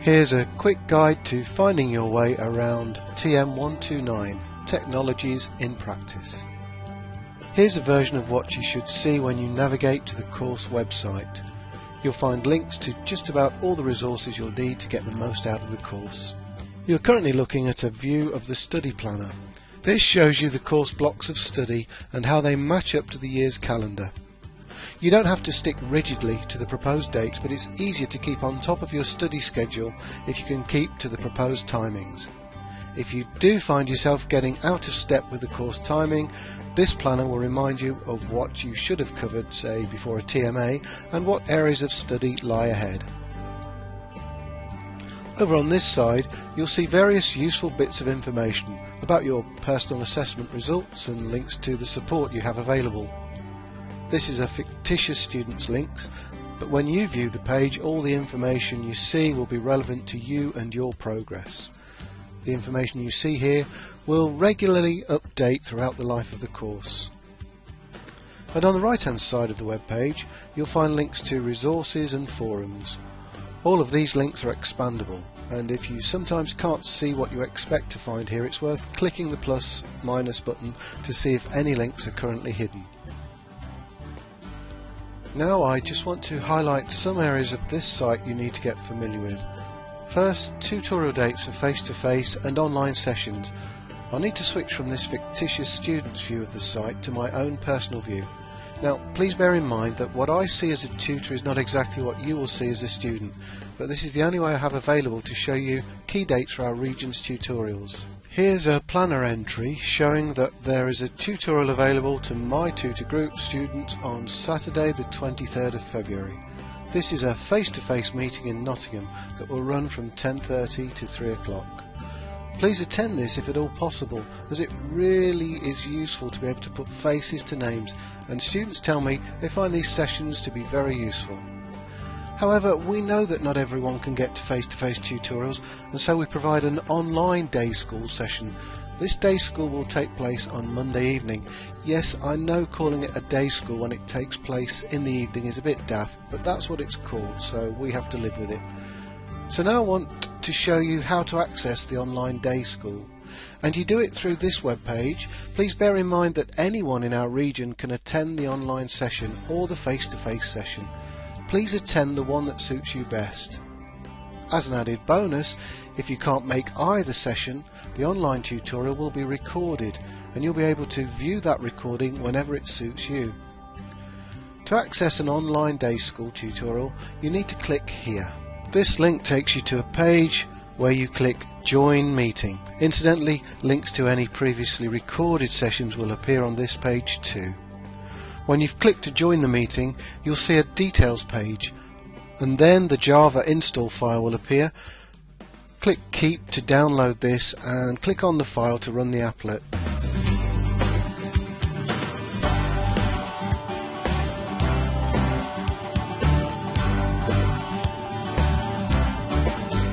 Here's a quick guide to finding your way around TM129 Technologies in Practice. Here's a version of what you should see when you navigate to the course website. You'll find links to just about all the resources you'll need to get the most out of the course. You're currently looking at a view of the study planner. This shows you the course blocks of study and how they match up to the year's calendar. You don't have to stick rigidly to the proposed dates, but it's easier to keep on top of your study schedule if you can keep to the proposed timings. If you do find yourself getting out of step with the course timing, this planner will remind you of what you should have covered, say, before a TMA and what areas of study lie ahead. Over on this side, you'll see various useful bits of information about your personal assessment results and links to the support you have available. This is a fictitious student's links, but when you view the page, all the information you see will be relevant to you and your progress. The information you see here will regularly update throughout the life of the course. And on the right hand side of the web page, you'll find links to resources and forums. All of these links are expandable, and if you sometimes can't see what you expect to find here, it's worth clicking the plus minus button to see if any links are currently hidden. Now I just want to highlight some areas of this site you need to get familiar with. First, tutorial dates for face-to-face -face and online sessions. I'll need to switch from this fictitious student's view of the site to my own personal view. Now, please bear in mind that what I see as a tutor is not exactly what you will see as a student, but this is the only way I have available to show you key dates for our region's tutorials. Here's a planner entry showing that there is a tutorial available to my tutor group students on Saturday the 23rd of February. This is a face-to-face -face meeting in Nottingham that will run from 10.30 to 3 o'clock. Please attend this if at all possible as it really is useful to be able to put faces to names and students tell me they find these sessions to be very useful. However, we know that not everyone can get to face-to-face -face tutorials and so we provide an online day school session. This day school will take place on Monday evening. Yes, I know calling it a day school when it takes place in the evening is a bit daft, but that's what it's called, so we have to live with it. So now I want to show you how to access the online day school. And you do it through this web page. Please bear in mind that anyone in our region can attend the online session or the face-to-face -face session please attend the one that suits you best. As an added bonus, if you can't make either session, the online tutorial will be recorded and you'll be able to view that recording whenever it suits you. To access an online day school tutorial, you need to click here. This link takes you to a page where you click Join Meeting. Incidentally, links to any previously recorded sessions will appear on this page too. When you've clicked to join the meeting, you'll see a details page, and then the Java install file will appear. Click Keep to download this, and click on the file to run the applet.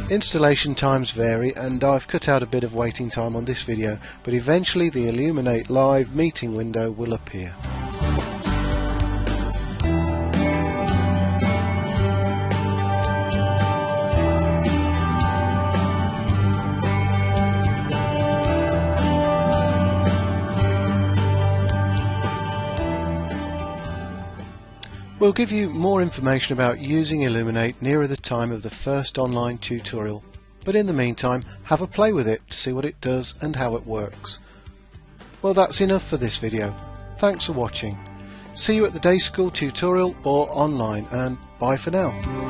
Installation times vary and I've cut out a bit of waiting time on this video but eventually the Elluminate Live meeting window will appear. We'll give you more information about using Elluminate nearer the time of the first online tutorial, but in the meantime have a play with it to see what it does and how it works. Well that's enough for this video. Thanks for watching. See you at the day school tutorial or online and bye for now.